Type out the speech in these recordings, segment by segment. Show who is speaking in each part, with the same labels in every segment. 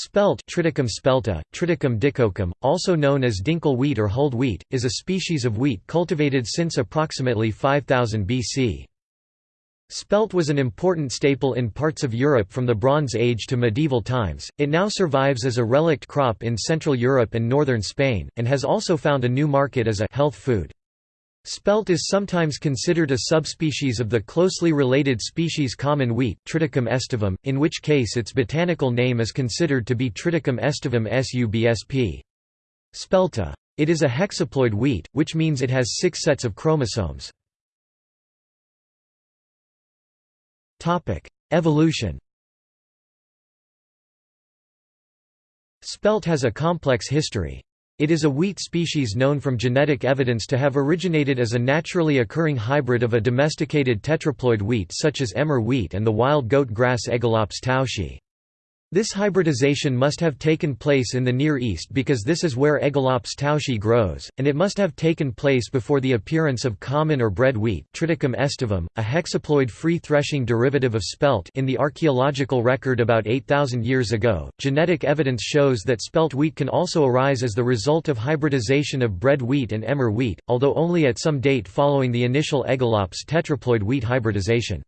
Speaker 1: Spelt Triticum spelta, Triticum dicoccum, also known as dinkel wheat or hulled wheat, is a species of wheat cultivated since approximately 5000 BC. Spelt was an important staple in parts of Europe from the Bronze Age to medieval times, it now survives as a relict crop in Central Europe and northern Spain, and has also found a new market as a health food. Spelt is sometimes considered a subspecies of the closely related species common wheat Triticum aestivum, in which case its botanical name is considered to be Triticum aestivum subsp. Spelta. It is a hexaploid wheat, which means it has six sets of chromosomes. Evolution Spelt has a complex history. It is a wheat species known from genetic evidence to have originated as a naturally occurring hybrid of a domesticated tetraploid wheat such as emmer wheat and the wild goat grass Aegilops tauschii. This hybridization must have taken place in the Near East because this is where Aegilops tauschii grows, and it must have taken place before the appearance of common or bread wheat Triticum aestivum, a hexaploid free threshing derivative of spelt in the archaeological record about 8,000 years ago. Genetic evidence shows that spelt wheat can also arise as the result of hybridization of bread wheat and emmer wheat, although only at some date following the initial Aegilops tetraploid wheat hybridization.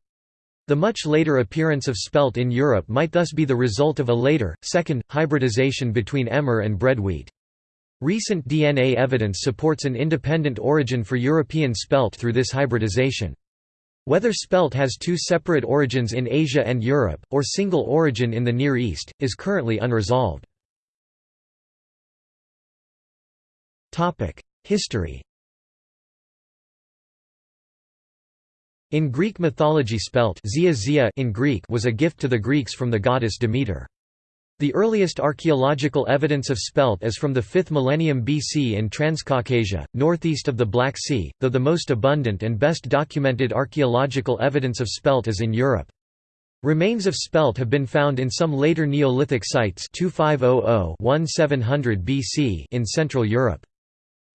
Speaker 1: The much later appearance of spelt in Europe might thus be the result of a later, second, hybridization between emmer and bread wheat. Recent DNA evidence supports an independent origin for European spelt through this hybridization. Whether spelt has two separate origins in Asia and Europe, or single origin in the Near East, is currently unresolved. History In Greek mythology spelt in Greek was a gift to the Greeks from the goddess Demeter. The earliest archaeological evidence of spelt is from the 5th millennium BC in Transcaucasia, northeast of the Black Sea, though the most abundant and best documented archaeological evidence of spelt is in Europe. Remains of spelt have been found in some later Neolithic sites 2500-1700 BC in Central Europe.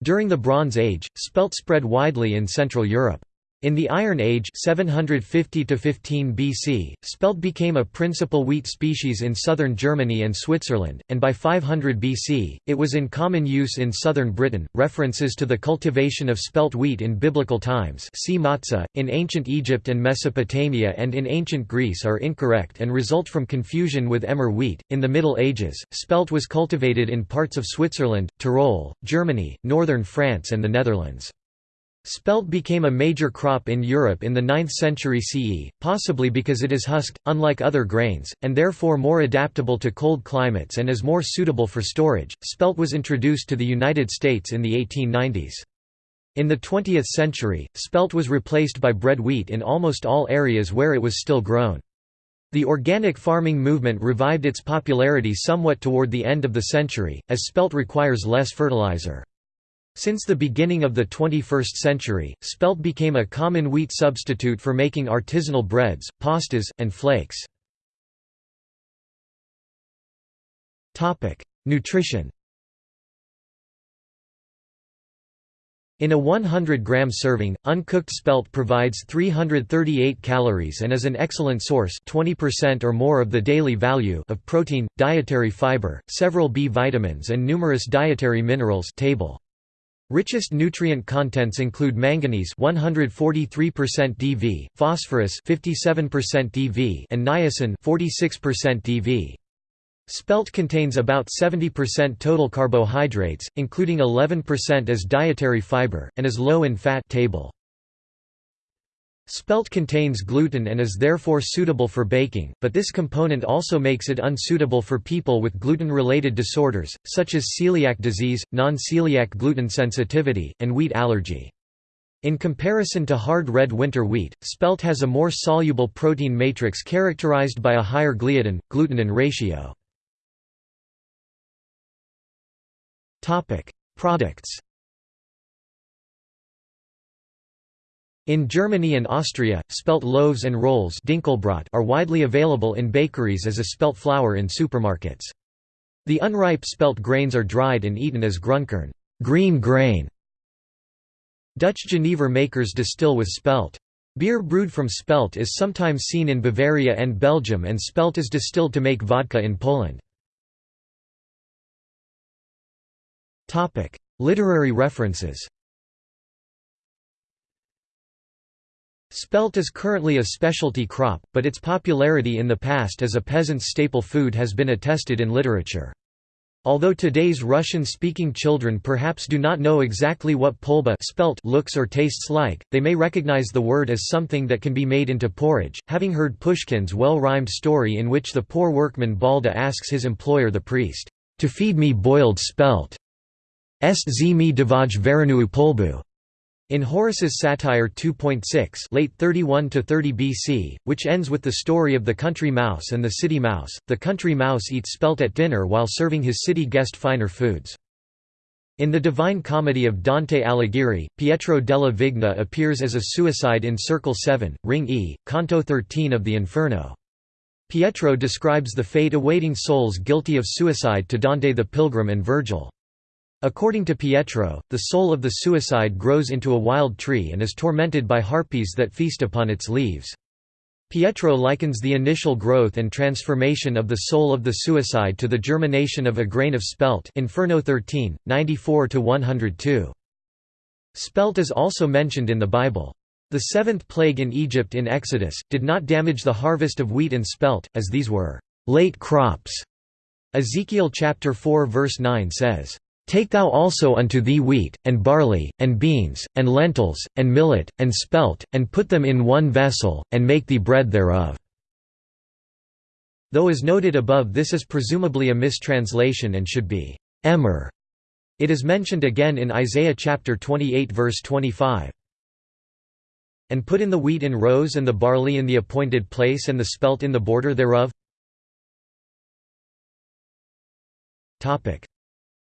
Speaker 1: During the Bronze Age, spelt spread widely in Central Europe. In the Iron Age 750 BC, spelt became a principal wheat species in southern Germany and Switzerland, and by 500 BC, it was in common use in southern Britain. References to the cultivation of spelt wheat in biblical times see matzah, in ancient Egypt and Mesopotamia and in ancient Greece are incorrect and result from confusion with emmer wheat. In the Middle Ages, spelt was cultivated in parts of Switzerland, Tyrol, Germany, northern France and the Netherlands. Spelt became a major crop in Europe in the 9th century CE, possibly because it is husked, unlike other grains, and therefore more adaptable to cold climates and is more suitable for storage. Spelt was introduced to the United States in the 1890s. In the 20th century, spelt was replaced by bread wheat in almost all areas where it was still grown. The organic farming movement revived its popularity somewhat toward the end of the century, as spelt requires less fertilizer. Since the beginning of the 21st century, spelt became a common wheat substitute for making artisanal breads, pastas, and flakes. Nutrition In a 100-gram serving, uncooked spelt provides 338 calories and is an excellent source 20% or more of the daily value of protein, dietary fiber, several B vitamins and numerous dietary minerals table. Richest nutrient contents include manganese 143% Dv, phosphorus 57% Dv, and niacin 46% Dv. Spelt contains about 70% total carbohydrates, including 11% as dietary fiber, and is low in fat table. Spelt contains gluten and is therefore suitable for baking, but this component also makes it unsuitable for people with gluten-related disorders, such as celiac disease, non-celiac gluten sensitivity, and wheat allergy. In comparison to hard red winter wheat, spelt has a more soluble protein matrix characterized by a higher gliadin-glutenin ratio. Products In Germany and Austria, spelt loaves and rolls are widely available in bakeries as a spelt flour in supermarkets. The unripe spelt grains are dried and eaten as grunkern green grain". Dutch Genever makers distill with spelt. Beer brewed from spelt is sometimes seen in Bavaria and Belgium and spelt is distilled to make vodka in Poland. Literary references Spelt is currently a specialty crop, but its popularity in the past as a peasant's staple food has been attested in literature. Although today's Russian-speaking children perhaps do not know exactly what polba spelt looks or tastes like, they may recognize the word as something that can be made into porridge, having heard Pushkin's well-rhymed story in which the poor workman Balda asks his employer the priest, "'To feed me boiled spelt' est z mi davaj verenuu polbu' In Horace's satire 2.6 late 31 to 30 BC, which ends with the story of the country mouse and the city mouse, the country mouse eats spelt at dinner while serving his city guest finer foods. In the Divine Comedy of Dante Alighieri, Pietro della Vigna appears as a suicide in Circle 7, Ring E, Canto 13 of the Inferno. Pietro describes the fate awaiting souls guilty of suicide to Dante the Pilgrim and Virgil. According to Pietro, the soul of the suicide grows into a wild tree and is tormented by harpies that feast upon its leaves. Pietro likens the initial growth and transformation of the soul of the suicide to the germination of a grain of spelt Inferno 13, 94–102. Spelt is also mentioned in the Bible. The seventh plague in Egypt in Exodus, did not damage the harvest of wheat and spelt, as these were late crops. Ezekiel chapter 4 verse 9 says, Take thou also unto thee wheat, and barley, and beans, and lentils, and millet, and spelt, and put them in one vessel, and make thee bread thereof." Though as noted above this is presumably a mistranslation and should be emmer. It is mentioned again in Isaiah chapter 28 verse 25. And put in the wheat in rows and the barley in the appointed place and the spelt in the border thereof.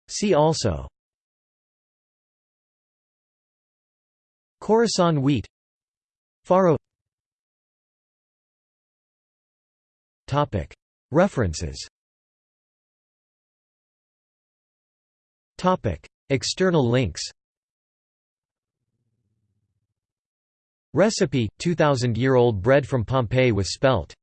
Speaker 1: See also. Khorasan wheat. Farro. References. External links. Recipe, 2,000-year-old bread from Pompeii with spelt